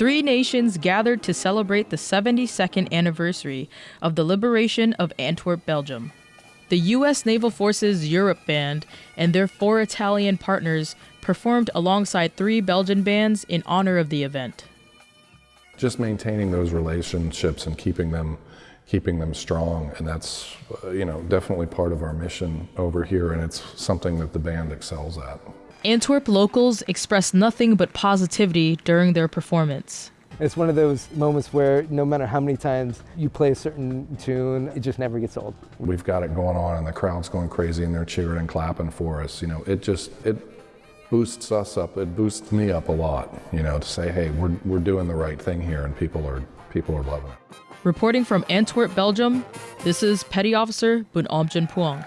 three nations gathered to celebrate the 72nd anniversary of the liberation of Antwerp, Belgium. The U.S. Naval Forces Europe Band and their four Italian partners performed alongside three Belgian bands in honor of the event. Just maintaining those relationships and keeping them keeping them strong and that's uh, you know definitely part of our mission over here and it's something that the band excels at. Antwerp locals expressed nothing but positivity during their performance. It's one of those moments where no matter how many times you play a certain tune, it just never gets old. We've got it going on and the crowd's going crazy and they're cheering and clapping for us. You know, it just, it boosts us up. It boosts me up a lot, you know, to say, hey, we're, we're doing the right thing here and people are, people are loving it. Reporting from Antwerp, Belgium, this is Petty Officer Bun Puang.